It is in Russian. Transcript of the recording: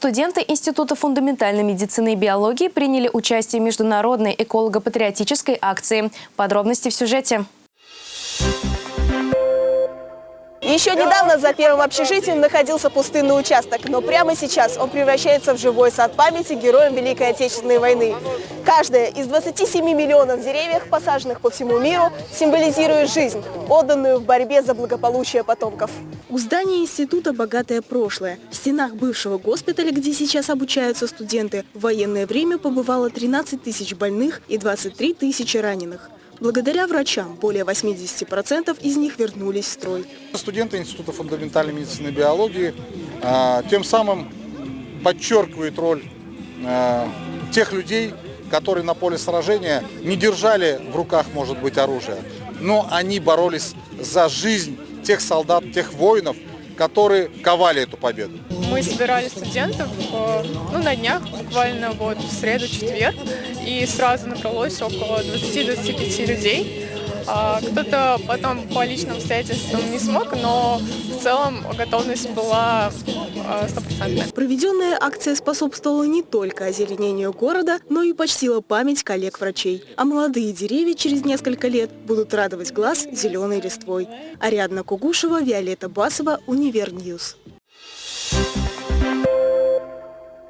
Студенты Института фундаментальной медицины и биологии приняли участие в международной эколого-патриотической акции. Подробности в сюжете. Еще недавно за первым общежитием находился пустынный участок, но прямо сейчас он превращается в живой сад памяти героям Великой Отечественной войны. Каждая из 27 миллионов деревьев, посаженных по всему миру, символизирует жизнь, отданную в борьбе за благополучие потомков. У здания института богатое прошлое. В стенах бывшего госпиталя, где сейчас обучаются студенты, в военное время побывало 13 тысяч больных и 23 тысячи раненых. Благодаря врачам более 80% из них вернулись в строй. Студенты Института фундаментальной медицины и биологии а, тем самым подчеркивают роль а, тех людей, которые на поле сражения не держали в руках, может быть, оружие, но они боролись за жизнь тех солдат, тех воинов, которые ковали эту победу. Мы собирали студентов э, ну, на днях, буквально вот в среду-четверг, и сразу набралось около 20-25 людей. А, кто-то потом по личным обстоятельствам не смог, но в целом готовность была а, стопроцентная. Проведенная акция способствовала не только озеленению города, но и почтила память коллег-врачей. А молодые деревья через несколько лет будут радовать глаз зеленой листвой. Ариадна Кугушева, Виолетта Басова, Универньюз.